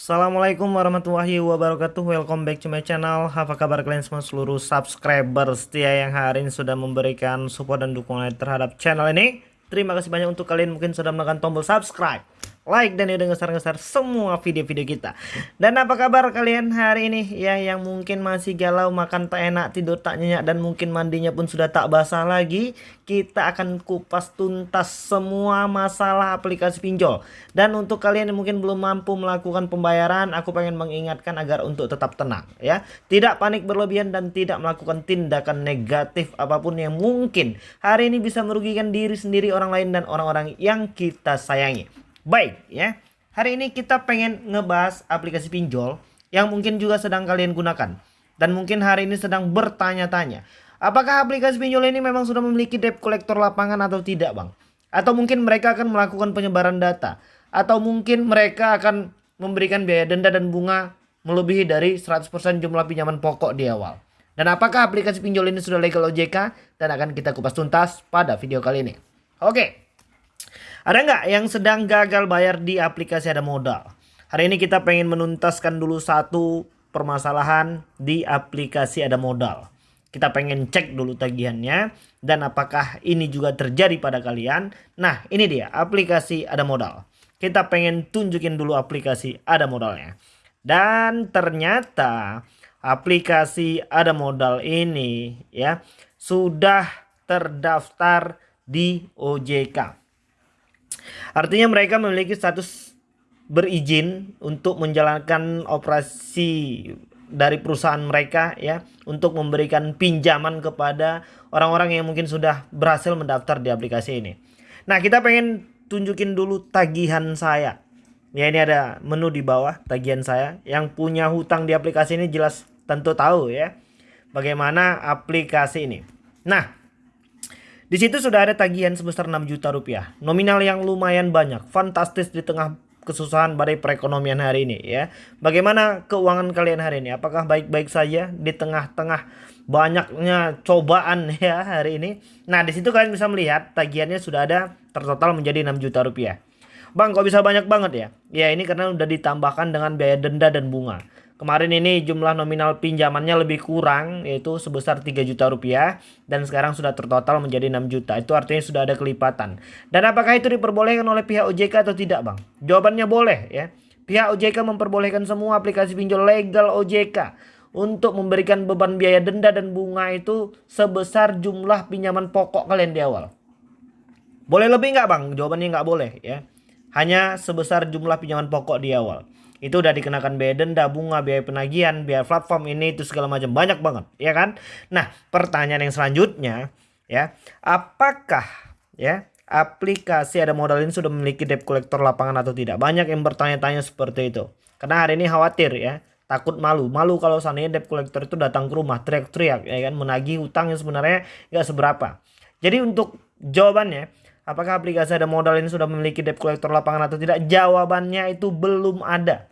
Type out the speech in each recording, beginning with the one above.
Assalamualaikum warahmatullahi wabarakatuh. Welcome back to my channel. Apa kabar kalian semua seluruh subscriber setia yang hari ini sudah memberikan support dan dukungan terhadap channel ini. Terima kasih banyak untuk kalian mungkin sudah menekan tombol subscribe like dan udah ngeser-ngeser semua video-video kita. Dan apa kabar kalian hari ini ya yang mungkin masih galau makan tak enak tidur tak nyenyak dan mungkin mandinya pun sudah tak basah lagi. Kita akan kupas tuntas semua masalah aplikasi pinjol. Dan untuk kalian yang mungkin belum mampu melakukan pembayaran, aku pengen mengingatkan agar untuk tetap tenang ya. Tidak panik berlebihan dan tidak melakukan tindakan negatif apa pun yang mungkin hari ini bisa merugikan diri sendiri orang lain dan orang-orang yang kita sayangi. Baik ya. Hari ini kita pengen ngebahas aplikasi pinjol yang mungkin juga sedang kalian gunakan. Dan mungkin hari ini sedang bertanya-tanya. Apakah aplikasi pinjol ini memang sudah memiliki debt collector lapangan atau tidak bang? Atau mungkin mereka akan melakukan penyebaran data. Atau mungkin mereka akan memberikan biaya denda dan bunga melebihi dari 100% jumlah pinjaman pokok di awal. Dan apakah aplikasi pinjol ini sudah legal OJK? Dan akan kita kupas tuntas pada video kali ini. Oke. Ada nggak yang sedang gagal bayar di aplikasi ada modal? Hari ini kita pengen menuntaskan dulu satu permasalahan di aplikasi ada modal. Kita pengen cek dulu tagihannya dan apakah ini juga terjadi pada kalian. Nah ini dia aplikasi ada modal. Kita pengen tunjukin dulu aplikasi ada modalnya. Dan ternyata aplikasi ada modal ini ya sudah terdaftar di OJK. Artinya mereka memiliki status berizin untuk menjalankan operasi dari perusahaan mereka ya untuk memberikan pinjaman kepada orang-orang yang mungkin sudah berhasil mendaftar di aplikasi ini. Nah, kita pengen tunjukin dulu tagihan saya. Ya, ini ada menu di bawah tagihan saya. Yang punya hutang di aplikasi ini jelas tentu tahu ya bagaimana aplikasi ini. Nah, di situ sudah ada tagihan sebesar 6 juta rupiah. Nominal yang lumayan banyak, fantastis di tengah kesusahan badai perekonomian hari ini ya. Bagaimana keuangan kalian hari ini? Apakah baik-baik saja di tengah-tengah banyaknya cobaan ya hari ini? Nah, di situ kalian bisa melihat tagihannya sudah ada tertotal menjadi 6 juta rupiah. Bang, kok bisa banyak banget ya? Ya, ini karena udah ditambahkan dengan biaya denda dan bunga. Kemarin ini jumlah nominal pinjamannya lebih kurang yaitu sebesar 3 juta rupiah dan sekarang sudah tertotal menjadi 6 juta. Itu artinya sudah ada kelipatan. Dan apakah itu diperbolehkan oleh pihak OJK atau tidak, Bang? Jawabannya boleh ya. Pihak OJK memperbolehkan semua aplikasi pinjol legal OJK untuk memberikan beban biaya denda dan bunga itu sebesar jumlah pinjaman pokok kalian di awal. Boleh lebih nggak bang? Jawabannya nggak boleh ya. Hanya sebesar jumlah pinjaman pokok di awal itu udah dikenakan biaya denda, bunga, biaya penagihan, biaya platform ini itu segala macam banyak banget, ya kan? Nah, pertanyaan yang selanjutnya ya, apakah ya aplikasi ada modal ini sudah memiliki debt collector lapangan atau tidak? Banyak yang bertanya-tanya seperti itu. Karena hari ini khawatir ya, takut malu. Malu kalau seandainya debt collector itu datang ke rumah teriak-teriak ya kan menagih hutang yang sebenarnya nggak seberapa. Jadi untuk jawabannya Apakah aplikasi ada modal ini sudah memiliki debt collector lapangan atau tidak? Jawabannya itu belum ada.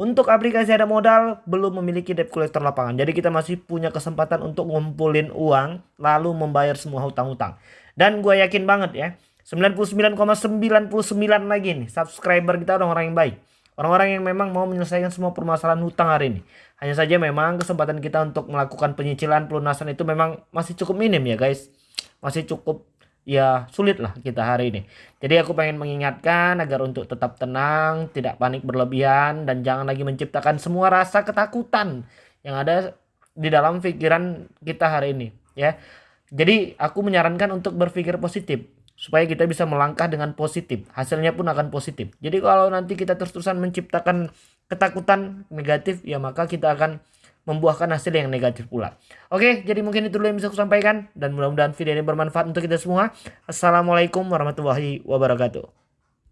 Untuk aplikasi ada modal belum memiliki debt collector lapangan. Jadi kita masih punya kesempatan untuk ngumpulin uang lalu membayar semua hutang-hutang. Dan gue yakin banget ya. 99,99 ,99 lagi nih subscriber kita orang-orang yang baik. Orang-orang yang memang mau menyelesaikan semua permasalahan hutang hari ini. Hanya saja memang kesempatan kita untuk melakukan penyicilan pelunasan itu memang masih cukup minim ya guys. Masih cukup ya sulit lah kita hari ini. Jadi aku pengen mengingatkan agar untuk tetap tenang, tidak panik berlebihan dan jangan lagi menciptakan semua rasa ketakutan yang ada di dalam pikiran kita hari ini ya. Jadi aku menyarankan untuk berpikir positif supaya kita bisa melangkah dengan positif. Hasilnya pun akan positif. Jadi kalau nanti kita terus-terusan menciptakan ketakutan negatif ya maka kita akan membuahkan hasil yang negatif pula. Oke, jadi mungkin itu dulu yang bisa aku sampaikan dan mudah-mudahan video ini bermanfaat untuk kita semua. Assalamualaikum warahmatullahi wabarakatuh.